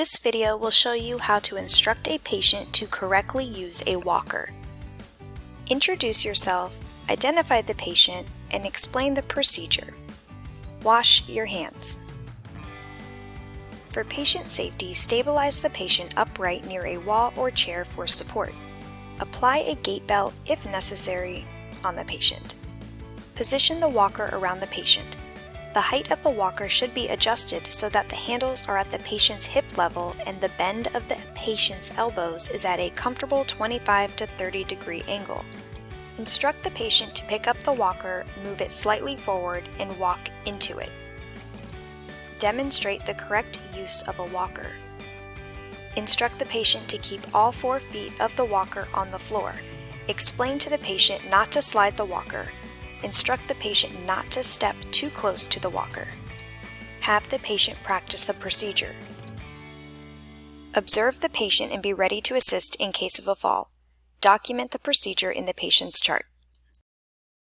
This video will show you how to instruct a patient to correctly use a walker. Introduce yourself, identify the patient, and explain the procedure. Wash your hands. For patient safety, stabilize the patient upright near a wall or chair for support. Apply a gait belt, if necessary, on the patient. Position the walker around the patient. The height of the walker should be adjusted so that the handles are at the patient's hip level and the bend of the patient's elbows is at a comfortable 25 to 30 degree angle. Instruct the patient to pick up the walker, move it slightly forward, and walk into it. Demonstrate the correct use of a walker. Instruct the patient to keep all four feet of the walker on the floor. Explain to the patient not to slide the walker, instruct the patient not to step too close to the walker. Have the patient practice the procedure. Observe the patient and be ready to assist in case of a fall. Document the procedure in the patient's chart.